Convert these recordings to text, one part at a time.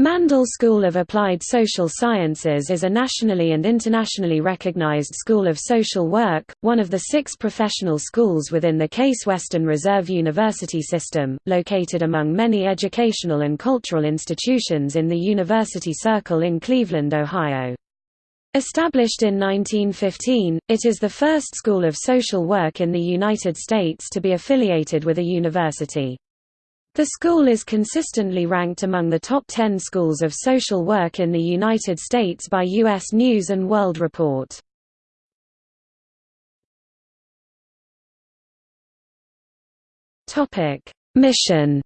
Mandel School of Applied Social Sciences is a nationally and internationally recognized school of social work, one of the six professional schools within the Case Western Reserve University system, located among many educational and cultural institutions in the University Circle in Cleveland, Ohio. Established in 1915, it is the first school of social work in the United States to be affiliated with a university. The school is consistently ranked among the top 10 schools of social work in the United States by U.S. News & World Report. Mission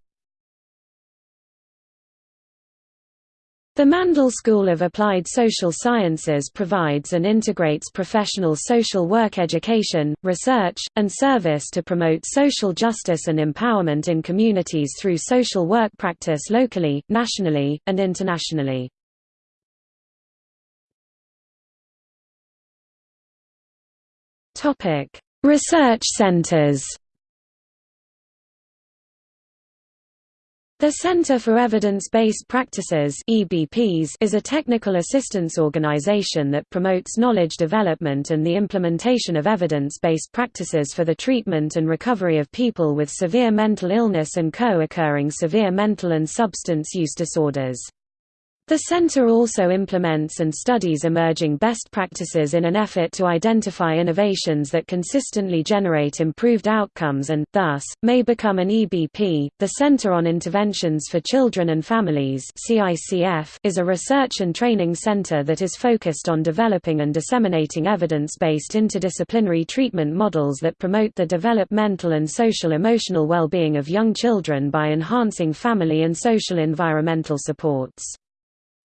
The Mandel School of Applied Social Sciences provides and integrates professional social work education, research, and service to promote social justice and empowerment in communities through social work practice locally, nationally, and internationally. Research centers The Center for Evidence-Based Practices is a technical assistance organization that promotes knowledge development and the implementation of evidence-based practices for the treatment and recovery of people with severe mental illness and co-occurring severe mental and substance use disorders. The center also implements and studies emerging best practices in an effort to identify innovations that consistently generate improved outcomes and, thus, may become an EBP. The Center on Interventions for Children and Families is a research and training center that is focused on developing and disseminating evidence-based interdisciplinary treatment models that promote the developmental and social emotional well-being of young children by enhancing family and social environmental supports.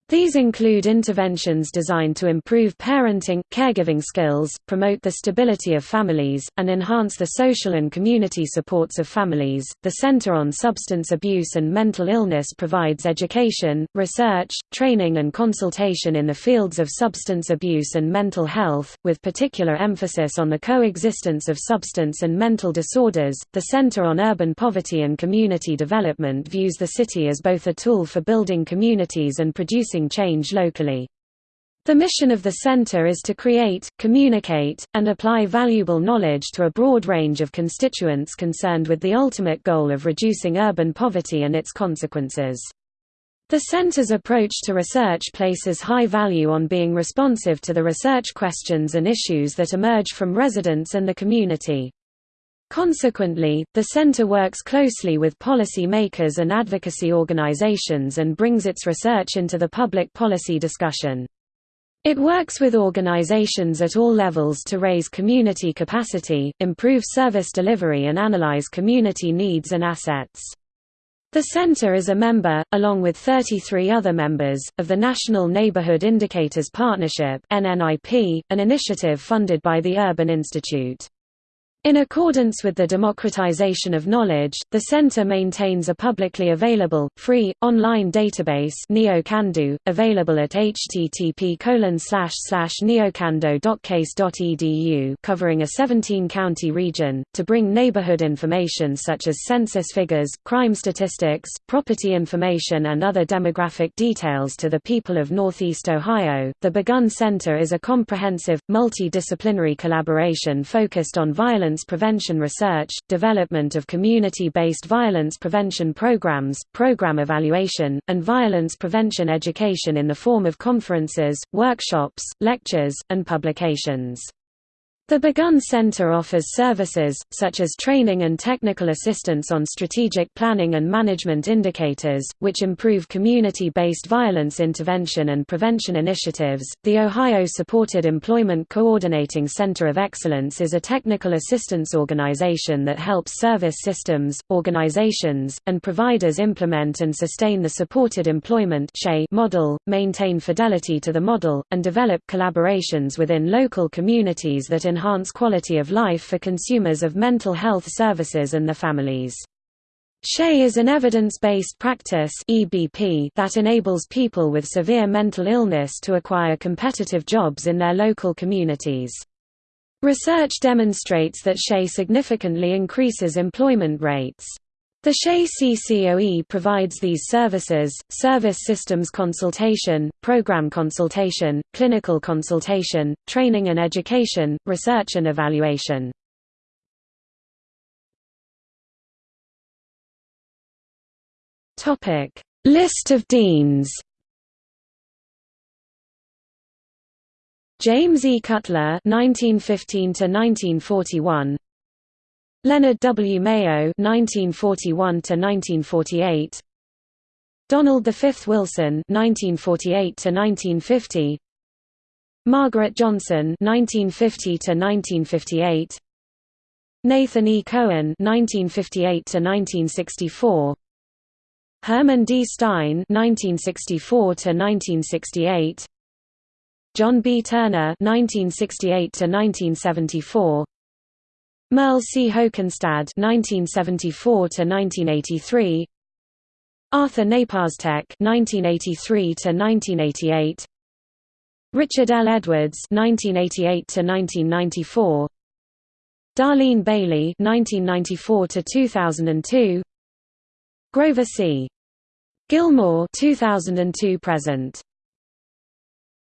These include interventions designed to improve parenting, caregiving skills, promote the stability of families, and enhance the social and community supports of families. The Center on Substance Abuse and Mental Illness provides education, research, training, and consultation in the fields of substance abuse and mental health, with particular emphasis on the coexistence of substance and mental disorders. The Center on Urban Poverty and Community Development views the city as both a tool for building communities and producing change locally. The mission of the center is to create, communicate, and apply valuable knowledge to a broad range of constituents concerned with the ultimate goal of reducing urban poverty and its consequences. The center's approach to research places high value on being responsive to the research questions and issues that emerge from residents and the community. Consequently, the center works closely with policy makers and advocacy organizations and brings its research into the public policy discussion. It works with organizations at all levels to raise community capacity, improve service delivery and analyze community needs and assets. The center is a member, along with 33 other members, of the National Neighborhood Indicators Partnership an initiative funded by the Urban Institute. In accordance with the democratization of knowledge, the center maintains a publicly available, free, online database NeoCando, available at http neocando.case.edu covering a 17-county region, to bring neighborhood information such as census figures, crime statistics, property information and other demographic details to the people of Northeast Ohio. The Begun Center is a comprehensive, multidisciplinary collaboration focused on violence violence prevention research, development of community-based violence prevention programs, program evaluation, and violence prevention education in the form of conferences, workshops, lectures, and publications. The Begun Center offers services, such as training and technical assistance on strategic planning and management indicators, which improve community based violence intervention and prevention initiatives. The Ohio Supported Employment Coordinating Center of Excellence is a technical assistance organization that helps service systems, organizations, and providers implement and sustain the supported employment model, maintain fidelity to the model, and develop collaborations within local communities that enhance enhance quality of life for consumers of mental health services and their families. SHE is an evidence-based practice that enables people with severe mental illness to acquire competitive jobs in their local communities. Research demonstrates that SHE significantly increases employment rates. The SHE CCOE provides these services, service systems consultation, program consultation, clinical consultation, training and education, research and evaluation. List of deans James E. Cutler 1915 to 1941 Leonard W. Mayo (1941–1948), Donald V. Wilson (1948–1950), Margaret Johnson (1950–1958), Nathan E. Cohen (1958–1964), Herman D. Stein (1964–1968), John B. Turner (1968–1974). Merle C. Hokenstad (1974–1983), Arthur Naparstek (1983–1988), Richard L. Edwards (1988–1994), Darlene Bailey (1994–2002), Grover C. Gilmore (2002–present).